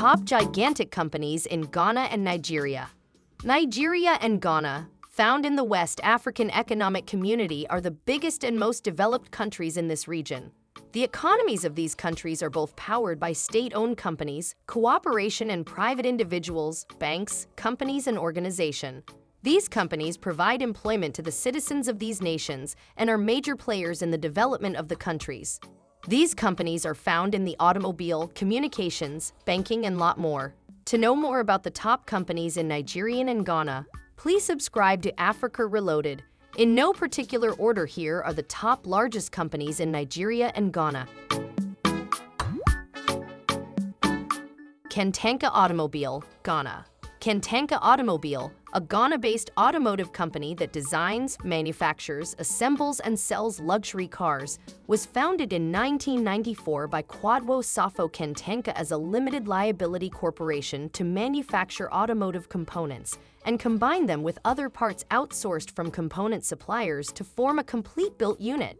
Top gigantic companies in Ghana and Nigeria. Nigeria and Ghana, found in the West African Economic Community, are the biggest and most developed countries in this region. The economies of these countries are both powered by state-owned companies, cooperation and private individuals, banks, companies, and organization. These companies provide employment to the citizens of these nations and are major players in the development of the countries. These companies are found in the automobile, communications, banking, and lot more. To know more about the top companies in Nigeria and Ghana, please subscribe to Africa Reloaded in no particular order here are the top largest companies in Nigeria and Ghana. Kantanka Automobile, Ghana. Kantanka Automobile, a Ghana-based automotive company that designs, manufactures, assembles, and sells luxury cars, was founded in 1994 by Kwadwo Safo Kantanka as a limited liability corporation to manufacture automotive components and combine them with other parts outsourced from component suppliers to form a complete built unit.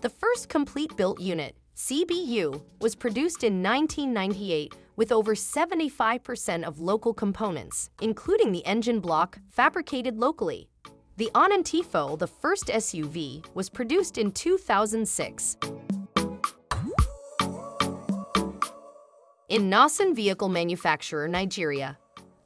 The first complete built unit, CBU, was produced in 1998 with over 75% of local components, including the engine block, fabricated locally. The Onantefo, the first SUV, was produced in 2006. Innoson Vehicle Manufacturer Nigeria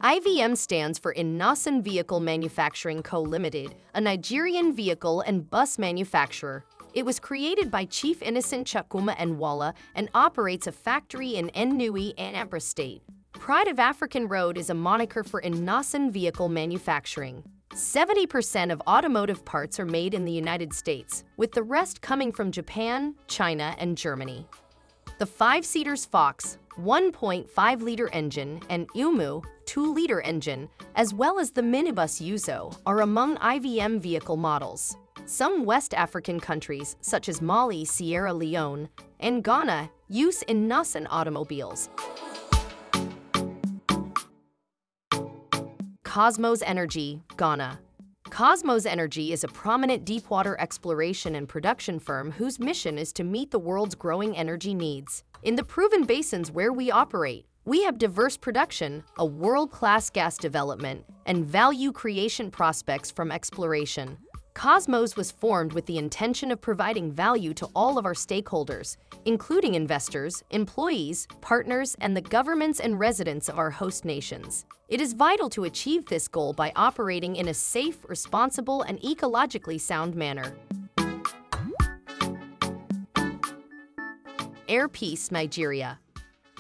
IVM stands for Innoson Vehicle Manufacturing Co. Limited, a Nigerian vehicle and bus manufacturer it was created by Chief Innocent Chukwuma Nwala and operates a factory in Nnewi, Anambra State. Pride of African Road is a moniker for Innoson vehicle manufacturing. 70% of automotive parts are made in the United States, with the rest coming from Japan, China, and Germany. The 5-seaters Fox 1.5-liter engine and Umu 2-liter engine, as well as the minibus Yuzo, are among IVM vehicle models. Some West African countries, such as Mali, Sierra Leone, and Ghana, use Innoson automobiles. Kosmos Energy, Ghana. Kosmos Energy is a prominent deepwater exploration and production firm whose mission is to meet the world's growing energy needs. In the proven basins where we operate, we have diverse production, a world-class gas development, and value creation prospects from exploration. Kosmos was formed with the intention of providing value to all of our stakeholders, including investors, employees, partners, and the governments and residents of our host nations. It is vital to achieve this goal by operating in a safe, responsible, and ecologically sound manner. Air Peace Nigeria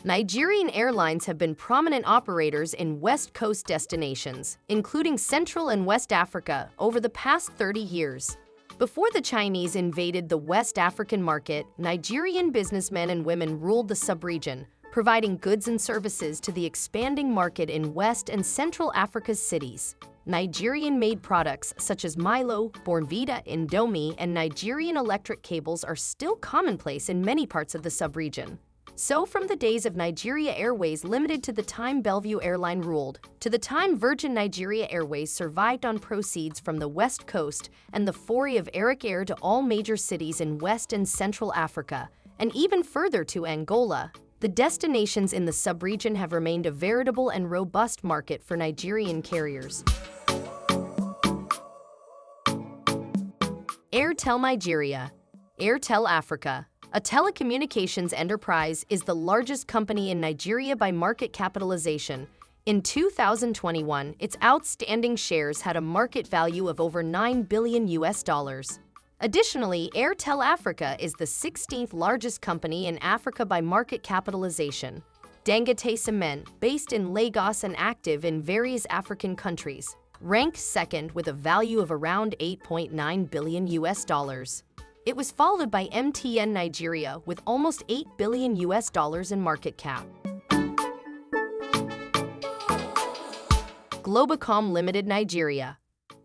Nigerian airlines have been prominent operators in West Coast destinations, including Central and West Africa, over the past 30 years. Before the Chinese invaded the West African market, Nigerian businessmen and women ruled the subregion, providing goods and services to the expanding market in West and Central Africa's cities. Nigerian-made products such as Milo, Bournvita, Indomie, and Nigerian electric cables are still commonplace in many parts of the subregion. So from the days of Nigeria Airways limited to the time Bellview Airline ruled, to the time Virgin Nigeria Airways survived on proceeds from the West Coast and the foray of Arik Air to all major cities in West and Central Africa, and even further to Angola, the destinations in the subregion have remained a veritable and robust market for Nigerian carriers. Airtel Nigeria. Airtel Africa a telecommunications enterprise is the largest company in Nigeria by market capitalization. In 2021, its outstanding shares had a market value of over 9 billion US dollars. Additionally, Airtel Africa is the 16th largest company in Africa by market capitalization. Dangote Cement, based in Lagos and active in various African countries, ranked second with a value of around 8.9 billion US dollars. It was followed by MTN Nigeria with almost 8 billion US dollars in market cap. Globacom Limited Nigeria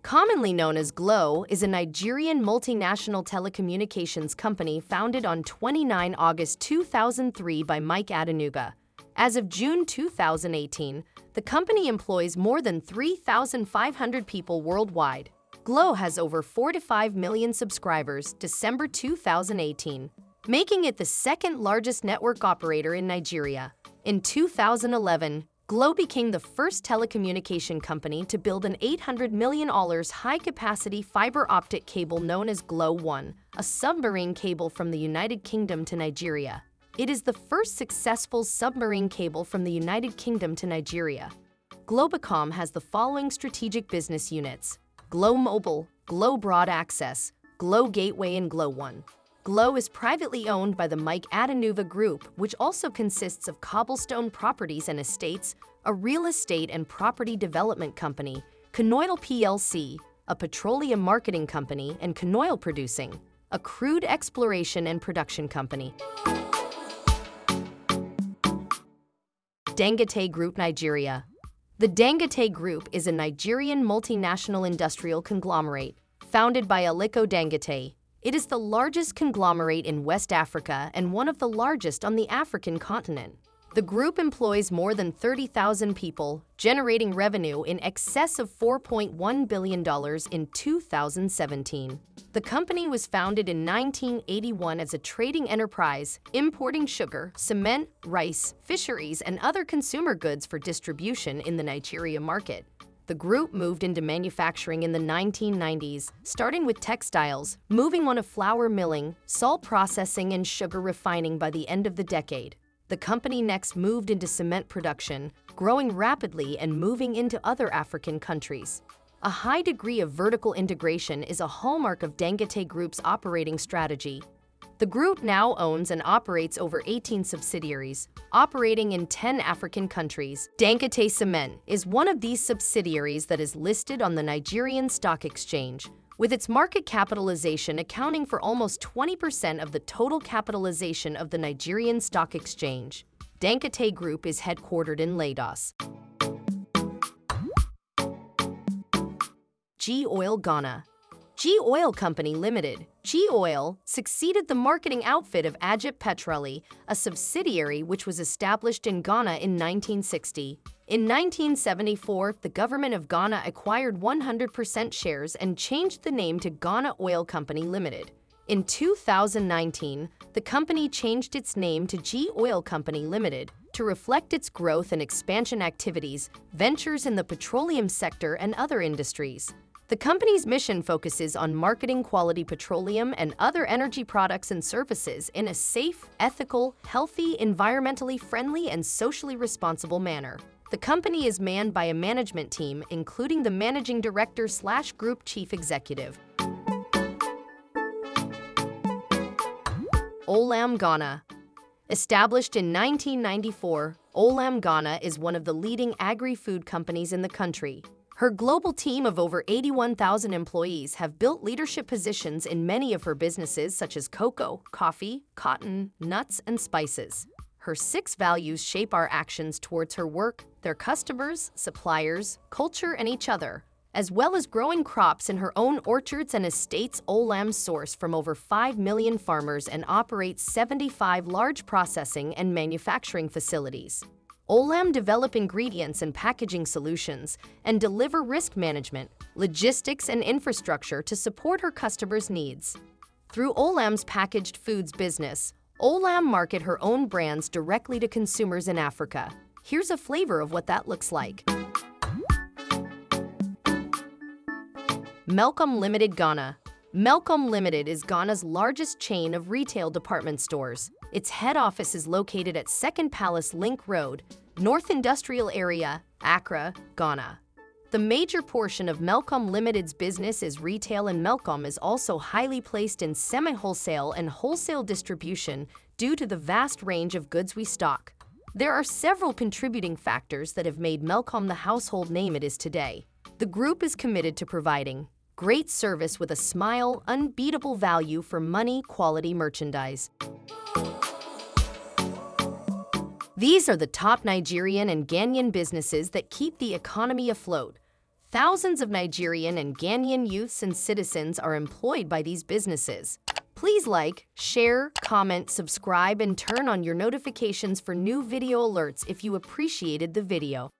Commonly known as Glo, is a Nigerian multinational telecommunications company founded on 29 August 2003 by Mike Adenuga. As of June 2018, the company employs more than 3,500 people worldwide. Glo has over 4 to 5 million subscribers December 2018, making it the second largest network operator in Nigeria. In 2011, Glo became the first telecommunication company to build an $800 million high-capacity fiber optic cable known as Glo One, a submarine cable from the United Kingdom to Nigeria. It is the first successful submarine cable from the United Kingdom to Nigeria. Globacom has the following strategic business units. Glo Mobile, Glo Broad Access, Glo Gateway and Glo One. Glo is privately owned by the Mike Adenuga Group, which also consists of Cobblestone Properties and Estates, a real estate and property development company, Conoil plc, a petroleum marketing company, and Conoil Producing, a crude exploration and production company. Dangote Group Nigeria The Dangote Group is a Nigerian multinational industrial conglomerate founded by Aliko Dangote, it is the largest conglomerate in West Africa and one of the largest on the African continent. The group employs more than 30,000 people, generating revenue in excess of $4.1 billion in 2017. The company was founded in 1981 as a trading enterprise, importing sugar, cement, rice, fisheries, and other consumer goods for distribution in the Nigeria market. The group moved into manufacturing in the 1990s, starting with textiles, moving on to flour milling, salt processing, and sugar refining by the end of the decade. The company next moved into cement production, growing rapidly and moving into other African countries. A high degree of vertical integration is a hallmark of Dangote Group's operating strategy, the group now owns and operates over 18 subsidiaries, operating in 10 African countries. Dangote Cement is one of these subsidiaries that is listed on the Nigerian Stock Exchange, with its market capitalization accounting for almost 20% of the total capitalization of the Nigerian Stock Exchange. Dangote Group is headquartered in Lagos. G Oil Ghana G Oil Company Limited, G Oil, succeeded the marketing outfit of Agip Petroli, a subsidiary which was established in Ghana in 1960. In 1974, the government of Ghana acquired 100% shares and changed the name to Ghana Oil Company Limited. In 2019, the company changed its name to G Oil Company Limited to reflect its growth and expansion activities, ventures in the petroleum sector and other industries. The company's mission focuses on marketing quality petroleum and other energy products and services in a safe, ethical, healthy, environmentally friendly, and socially responsible manner. The company is manned by a management team, including the managing director slash group chief executive. Olam Ghana Established in 1994, Olam Ghana is one of the leading agri-food companies in the country, her global team of over 81,000 employees have built leadership positions in many of her businesses such as cocoa, coffee, cotton, nuts, and spices. Her six values shape our actions towards her work, their customers, suppliers, culture, and each other, as well as growing crops in her own orchards and estates. Olam source from over 5 million farmers and operates 75 large processing and manufacturing facilities. Olam develop ingredients and packaging solutions and deliver risk management, logistics, and infrastructure to support her customers' needs. Through Olam's packaged foods business, Olam market her own brands directly to consumers in Africa. Here's a flavor of what that looks like. Melcom Limited Ghana Melcom Limited is Ghana's largest chain of retail department stores. Its head office is located at Second Palace Link Road, North Industrial Area, Accra, Ghana. The major portion of Melcom Limited's business is retail and Melcom is also highly placed in semi-wholesale and wholesale distribution due to the vast range of goods we stock. There are several contributing factors that have made Melcom the household name it is today. The group is committed to providing great service with a smile, unbeatable value for money quality merchandise. These are the top Nigerian and Ghanaian businesses that keep the economy afloat. Thousands of Nigerian and Ghanaian youths and citizens are employed by these businesses. Please like, share, comment, subscribe, and turn on your notifications for new video alerts if you appreciated the video.